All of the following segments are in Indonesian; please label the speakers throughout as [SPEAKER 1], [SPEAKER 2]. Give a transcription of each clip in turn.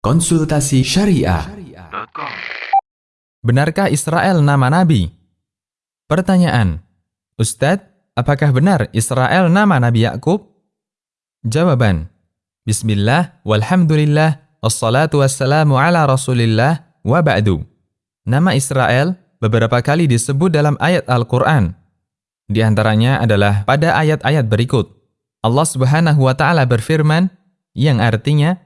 [SPEAKER 1] Konsultasi Syariah.
[SPEAKER 2] Benarkah Israel nama nabi? Pertanyaan. Ustadz, apakah benar Israel nama Nabi Yakub? Jawaban. Bismillah, walhamdulillah, wassalatu wassalamu ala rasulillah, wa ba'du. Nama Israel beberapa kali disebut dalam ayat Al-Quran. Di antaranya adalah pada ayat-ayat berikut. Allah subhanahu wa ta'ala berfirman, yang artinya,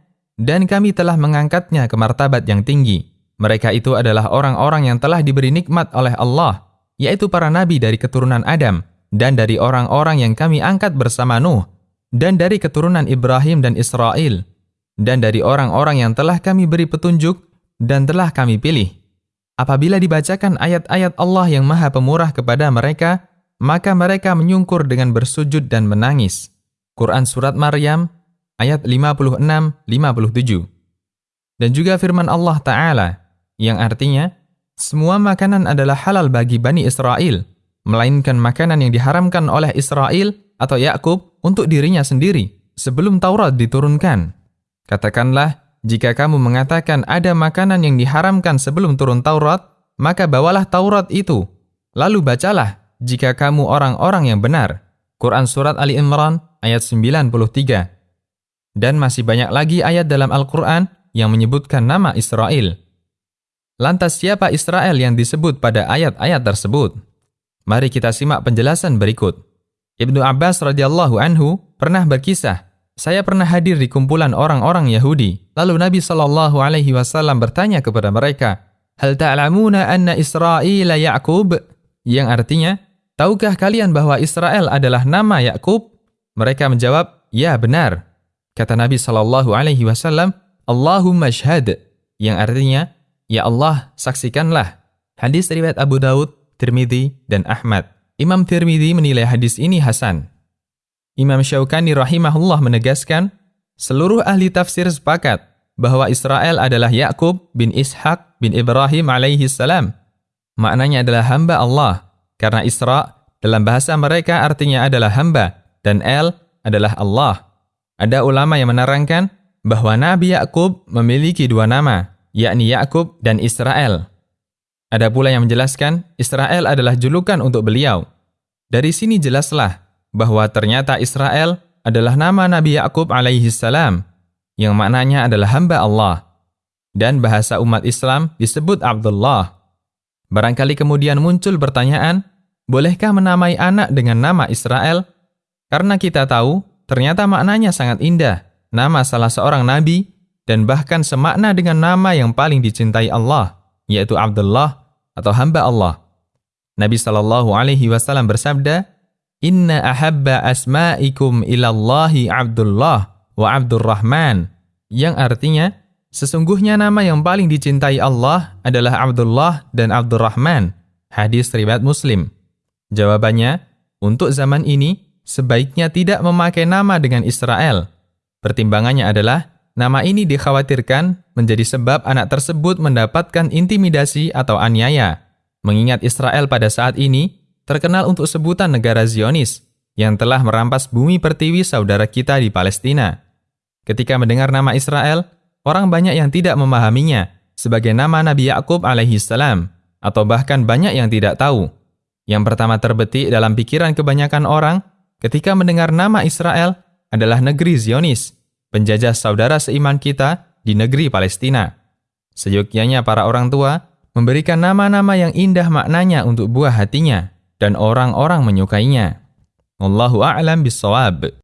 [SPEAKER 2] dan kami telah mengangkatnya ke martabat yang tinggi. Mereka itu adalah orang-orang yang telah diberi nikmat oleh Allah, yaitu para nabi dari keturunan Adam, dan dari orang-orang yang kami angkat bersama Nuh, dan dari keturunan Ibrahim dan Israel, dan dari orang-orang yang telah kami beri petunjuk, dan telah kami pilih. Apabila dibacakan ayat-ayat Allah yang maha pemurah kepada mereka, maka mereka menyungkur dengan bersujud dan menangis. Quran Surat Maryam ayat 56-57. Dan juga firman Allah Ta'ala, yang artinya, semua makanan adalah halal bagi Bani Israel, melainkan makanan yang diharamkan oleh Israel atau Yakub untuk dirinya sendiri, sebelum Taurat diturunkan. Katakanlah, jika kamu mengatakan ada makanan yang diharamkan sebelum turun Taurat, maka bawalah Taurat itu. Lalu bacalah, jika kamu orang-orang yang benar. Quran Surat Ali Imran ayat 93 dan masih banyak lagi ayat dalam Al-Quran yang menyebutkan nama Israel. Lantas siapa Israel yang disebut pada ayat-ayat tersebut? Mari kita simak penjelasan berikut. Ibnu Abbas radhiyallahu anhu pernah berkisah, saya pernah hadir di kumpulan orang-orang Yahudi. Lalu Nabi Shallallahu alaihi wasallam bertanya kepada mereka, "Hal ta'lamuna anna Israel Ya'qub?" Yang artinya, tahukah kalian bahwa Israel adalah nama Yakub? Mereka menjawab, "Ya, benar." Kata Nabi Shallallahu Alaihi Wasallam, Allahumma shahad, yang artinya, Ya Allah, saksikanlah. Hadis riwayat Abu Daud, Tirmidzi, dan Ahmad. Imam Tirmidzi menilai hadis ini hasan. Imam Syaukani rahimahullah menegaskan, seluruh ahli tafsir sepakat bahwa Israel adalah Yakub bin Ishaq bin Ibrahim alaihi salam. Maknanya adalah hamba Allah, karena Isra dalam bahasa mereka artinya adalah hamba, dan El adalah Allah. Ada ulama yang menerangkan bahwa Nabi Yakub memiliki dua nama, yakni Yakub dan Israel. Ada pula yang menjelaskan Israel adalah julukan untuk beliau. Dari sini jelaslah bahwa ternyata Israel adalah nama Nabi Yakub alaihi salam yang maknanya adalah hamba Allah. Dan bahasa umat Islam disebut Abdullah. Barangkali kemudian muncul pertanyaan, bolehkah menamai anak dengan nama Israel? Karena kita tahu ternyata maknanya sangat indah, nama salah seorang nabi, dan bahkan semakna dengan nama yang paling dicintai Allah, yaitu Abdullah atau hamba Allah. Nabi Shallallahu Alaihi Wasallam bersabda, Inna ahabba asma'ikum ilallahi Abdullah wa Abdurrahman, yang artinya, sesungguhnya nama yang paling dicintai Allah adalah Abdullah dan Abdurrahman. Hadis riwayat Muslim. Jawabannya, untuk zaman ini, sebaiknya tidak memakai nama dengan Israel. Pertimbangannya adalah, nama ini dikhawatirkan menjadi sebab anak tersebut mendapatkan intimidasi atau aniaya. Mengingat Israel pada saat ini terkenal untuk sebutan negara Zionis yang telah merampas bumi pertiwi saudara kita di Palestina. Ketika mendengar nama Israel, orang banyak yang tidak memahaminya sebagai nama Nabi Yakub alaihi salam atau bahkan banyak yang tidak tahu. Yang pertama terbetik dalam pikiran kebanyakan orang ketika mendengar nama Israel adalah negeri Zionis, penjajah saudara seiman kita di negeri Palestina. Seyogyanya para orang tua memberikan nama-nama yang indah maknanya untuk buah hatinya dan orang-orang menyukainya. Allahu a'lam bisawab.